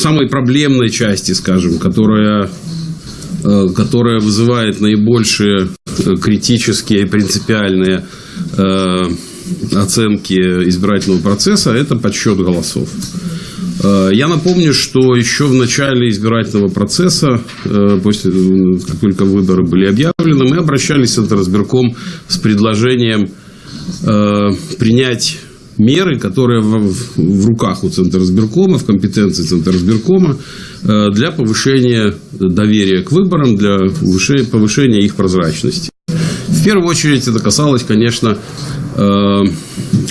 самой проблемной части, скажем, которая, э, которая вызывает наибольшие э, критические и принципиальные э, оценки избирательного процесса, это подсчет голосов. Я напомню, что еще в начале избирательного процесса, после, как только выборы были объявлены, мы обращались в Центризбирком с предложением принять меры, которые в, в руках у Центризбиркома, в компетенции Центризбиркома э, для повышения доверия к выборам, для повышения, повышения их прозрачности. В первую очередь это касалось, конечно, э,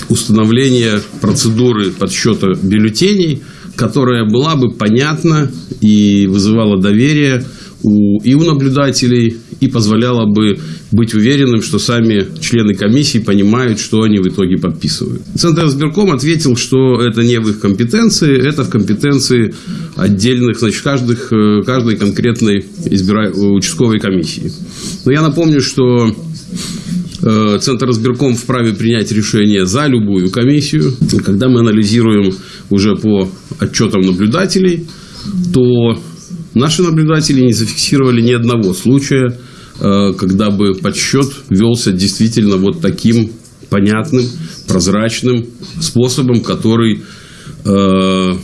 установления процедуры подсчета бюллетеней, которая была бы понятна и вызывала доверие у, и у наблюдателей, и позволяла бы быть уверенным, что сами члены комиссии понимают, что они в итоге подписывают. Центр избирком ответил, что это не в их компетенции, это в компетенции отдельных, значит, каждых, э, каждой конкретной избира... участковой комиссии. Но я напомню, что э, Центр избирком вправе принять решение за любую комиссию. Когда мы анализируем уже по отчетам наблюдателей, то наши наблюдатели не зафиксировали ни одного случая, э, когда бы подсчет велся действительно вот таким понятным, прозрачным способом, который, э,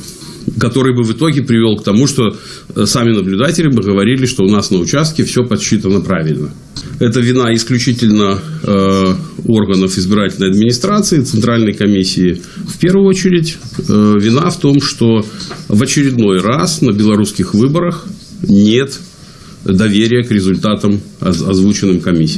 который бы в итоге привел к тому, что э, сами наблюдатели бы говорили, что у нас на участке все подсчитано правильно. Это вина исключительно органов избирательной администрации, Центральной комиссии. В первую очередь э, вина в том, что в очередной раз на белорусских выборах нет доверия к результатам озвученным комиссией.